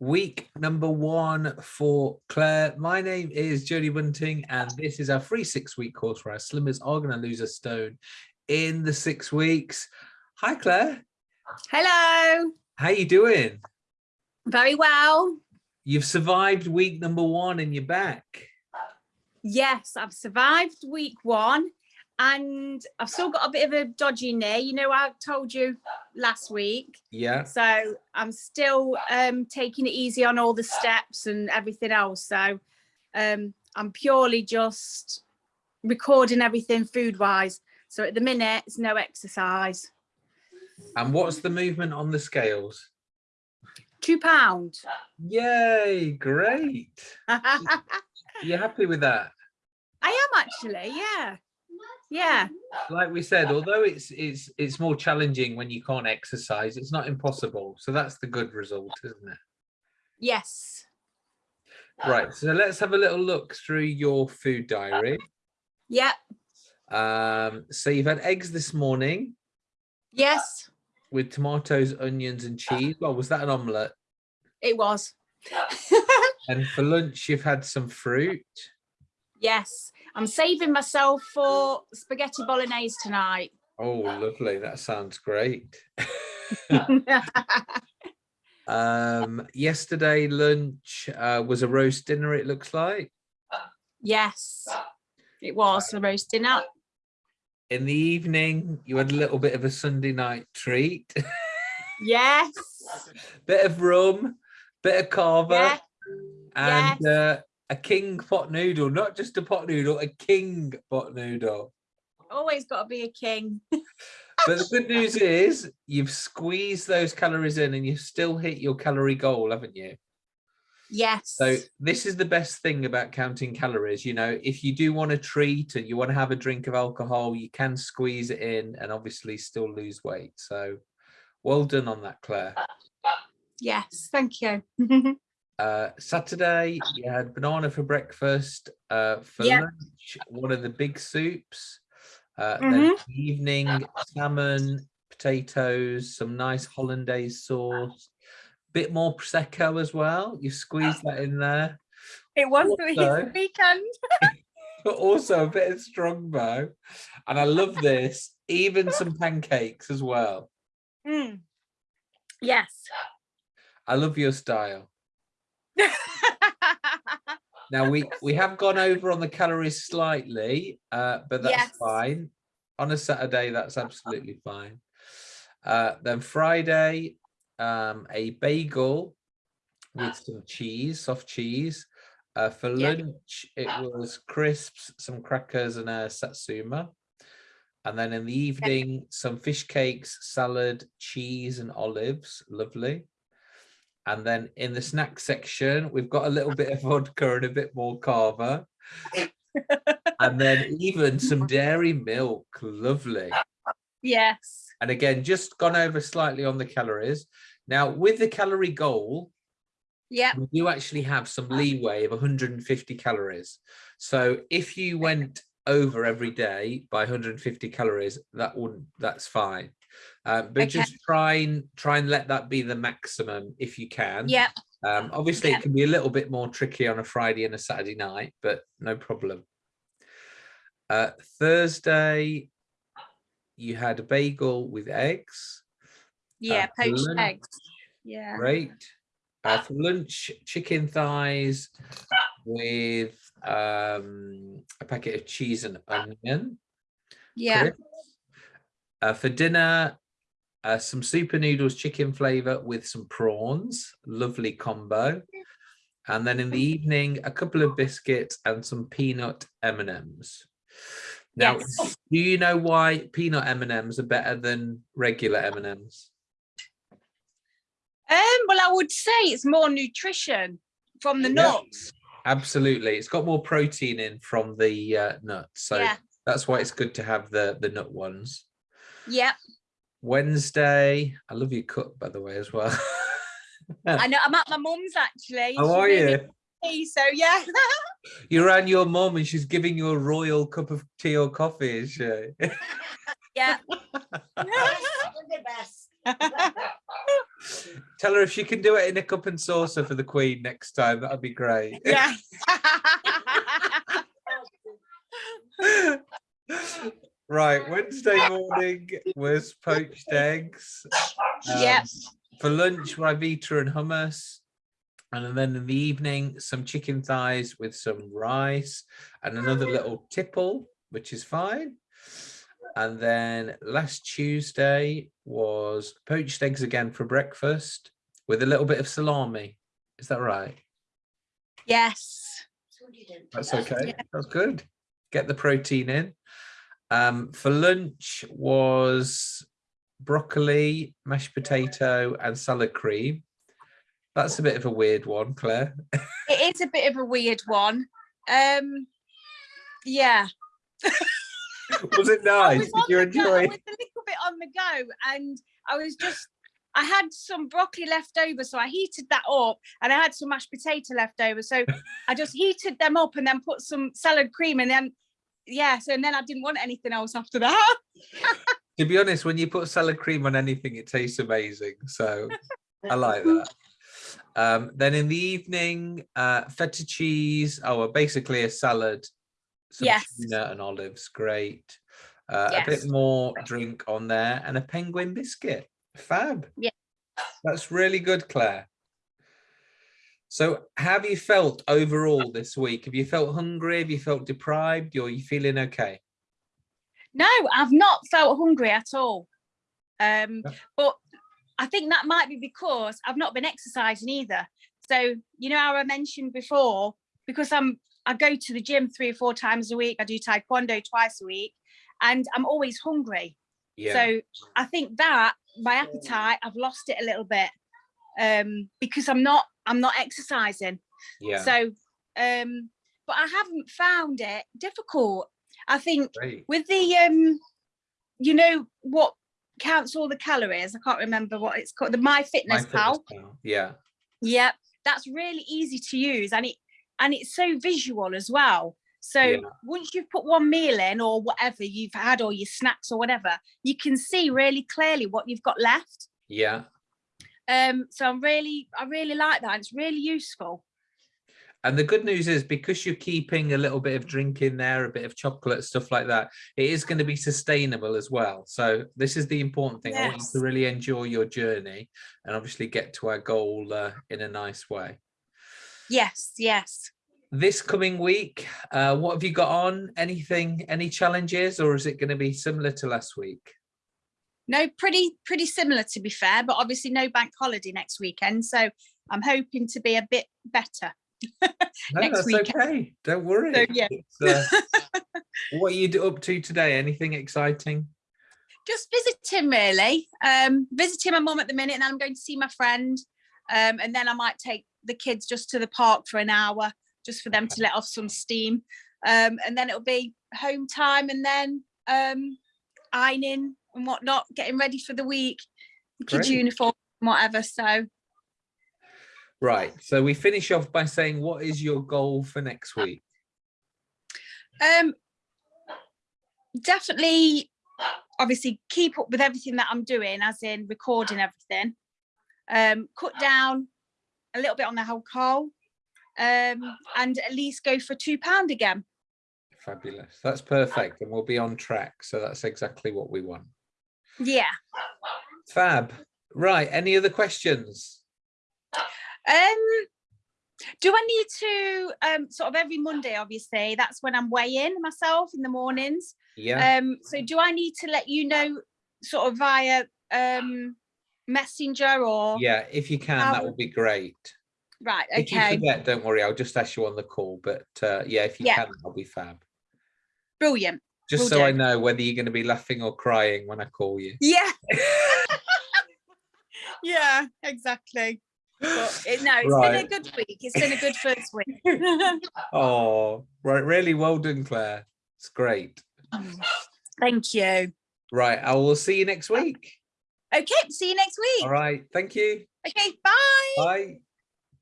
week number one for Claire. My name is Jodie Bunting, and this is our free six week course where our slimmers are going to lose a stone in the six weeks. Hi, Claire. Hello. How are you doing? Very well. You've survived week number one and you're back. Yes, I've survived week one and I've still got a bit of a dodgy knee. You know, I told you last week. Yeah. So I'm still um, taking it easy on all the steps and everything else. So um, I'm purely just recording everything food wise. So at the minute, it's no exercise. And what's the movement on the scales? Two pound. Yay, great. I You happy with that? I am actually, yeah. Yeah. Like we said, although it's it's it's more challenging when you can't exercise, it's not impossible. So that's the good result, isn't it? Yes. Right, so let's have a little look through your food diary. Yep. Um, so you've had eggs this morning Yes, with tomatoes, onions and cheese. Well, was that an omelette? it was. And for lunch, you've had some fruit. yes. I'm saving myself for spaghetti bolognese tonight. Oh, lovely. That sounds great. Um, yesterday lunch uh, was a roast dinner, it looks like. yes, it was a roast dinner. In the evening, you had a little bit of a Sunday night treat. Yes. bit of rum, bit of cava, Yeah. and uh, a king pot noodle, not just a pot noodle, a king pot noodle. Always got to be a king. But the good news is you've squeezed those calories in and you've still hit your calorie goal, haven't you? Yes. So this is the best thing about counting calories. You know, if you do want to treat and you want to have a drink of alcohol, you can squeeze it in and obviously still lose weight. So well done on that, Claire. yes. Thank you. Uh, Saturday, you had banana for breakfast. Uh, for Yeah. lunch, one of the big soups. Uh, Mhm. Then evening, salmon, potatoes, some nice hollandaise sauce, a bit more prosecco as well. You squeezed that in there, it was Also- the weekend. but also a bit of strongbow. And I love this, even some pancakes as well. Mm. Yes. I love your style. Now we we have gone over on the calories slightly, uh, but that's Yes. fine. On a Saturday, that's absolutely fine. Uh, then Friday, um, a bagel with some cheese, soft cheese. Uh, for lunch, it was crisps, some crackers, and a satsuma. And then in the evening, some fish cakes, salad, cheese, and olives. Lovely. And then in the snack section, we've got a little bit of vodka and a bit more cava. and then even some dairy milk. Lovely. yes. And again, just gone over slightly on the calories. Now, with the calorie goal, Yep. we do actually have some leeway of 150 calories. So if you went over every day by 150 calories, that wouldn't that's fine. Um, but Okay. just try and try and let that be the maximum if you can. Yeah. Um, obviously, Yeah. it can be a little bit more tricky on a Friday and a Saturday night, but no problem. Uh, Thursday, you had a bagel with eggs. Yeah. for Poached lunch, eggs. Yeah. Great. Uh, for lunch, chicken thighs with um, a packet of cheese and onion. Yeah. Uh, for dinner, uh, some super noodles chicken flavor with some prawns. Lovely combo. And then in the evening, a couple of biscuits and some peanut M&Ms. Now, Yes. do you know why peanut M&Ms are better than regular M&Ms? Um, well, I would say it's more nutrition from the Yeah. nuts. Absolutely. It's got more protein in from the uh, nuts. So Yeah. that's why it's good to have the, the nut ones. Yep. Wednesday, I love your cup, by the way, as well. I know. I'm at my mum's actually. How She are you? tea, So yeah. You're around your mum and she's giving you a royal cup of tea or coffee, is she? yeah. the best. Tell her if she can do it in a cup and saucer for the Queen next time. That'd be great. Yeah. right, Wednesday morning was poached eggs. Um, Yep. For lunch, Ryvita and hummus. And then in the evening, some chicken thighs with some rice and another little tipple, which is fine. And then last Tuesday was poached eggs again for breakfast with a little bit of salami. Is that right? yes. That's okay. That's good. Get the protein in. Um, for lunch was broccoli, mashed potato, and salad cream. That's a bit of a weird one, Claire. It is a bit of a weird one. Um, yeah. was it nice? was Did you the go, I was a little bit on the go and I was just I had some broccoli left over so I heated that up and I had some mashed potato left over so I just heated them up and then put some salad cream and then yeah so and then I didn't want anything else after that To be honest, when you put salad cream on anything, it tastes amazing. So I like that. Um, then in the evening, uh, feta cheese. Oh, well, basically a salad. Some Yes. tuna and olives. Great. Uh, A bit more drink on there and a penguin biscuit. Fab. Yeah. That's really good, Claire. So have you felt overall this week? Have you felt hungry? Have you felt deprived? Or are you feeling okay? no I've not felt hungry at all um Yeah. but I think that might be because I've not been exercising either so you know how I mentioned before because I'm I go to the gym three or four times a week I do taekwondo twice a week and I'm always hungry Yeah. So I think that my appetite, I've lost it a little bit um, because I'm not I'm not exercising. yeah. So, um, but I haven't found it difficult. I think Great. with the um, you know what counts all the calories. I can't remember what it's called. The My Fitness Pal. MyFitnessPal, Yeah. Yep, that's really easy to use, and it and it's so visual as well. So Yeah. once you've put one meal in or whatever you've had or your snacks or whatever, you can see really clearly what you've got left. Yeah. Um, so I'm really, I really like that. It's really useful. And the good news is because you're keeping a little bit of drink in there, a bit of chocolate, stuff like that, it is going to be sustainable as well. So this is the important thing. I want you Yes. to really enjoy your journey and obviously get to our goal uh, in a nice way. Yes, yes. This coming week, uh, what have you got on? Anything, any challenges, or is it going to be similar to last week? No, pretty, pretty similar to be fair, but obviously no bank holiday next weekend. So I'm hoping to be a bit better. No, Next that's weekend. okay. Don't worry. So, yeah. Uh, what are you up to today? Anything exciting? just visiting really um visiting my mom at the minute and then i'm going to see my friend um and then i might take the kids just to the park for an hour just for them to let off some steam um and then it'll be home time and then um ironing and whatnot getting ready for the week the kids uniform whatever so Right. So we finish off by saying, what is your goal for next week? um definitely obviously keep up with everything that i'm doing as in recording everything um cut down a little bit on the alcohol um and at least go for two pound again Fabulous. That's perfect. And we'll be on track. So that's exactly what we want. yeah Fab. Right. Any other questions? um do i need to um sort of every monday obviously that's when i'm weighing myself in the mornings Yeah. um so do i need to let you know sort of via um messenger or yeah. If you can, that would be great. right If you okay forget, don't worry. I'll just ask you on the call. But uh, yeah, if you Yeah. can, that'll be fab. brilliant Just Will so I know whether you're going to be laughing or crying when I call you. Yeah. yeah, exactly. It, no, it's been a good week. It's been a good first week. Oh, right. Really well done, Claire. It's great. Thank you. Right. I will see you next week. Okay, see you next week. All right. Thank you. Okay, bye. Bye.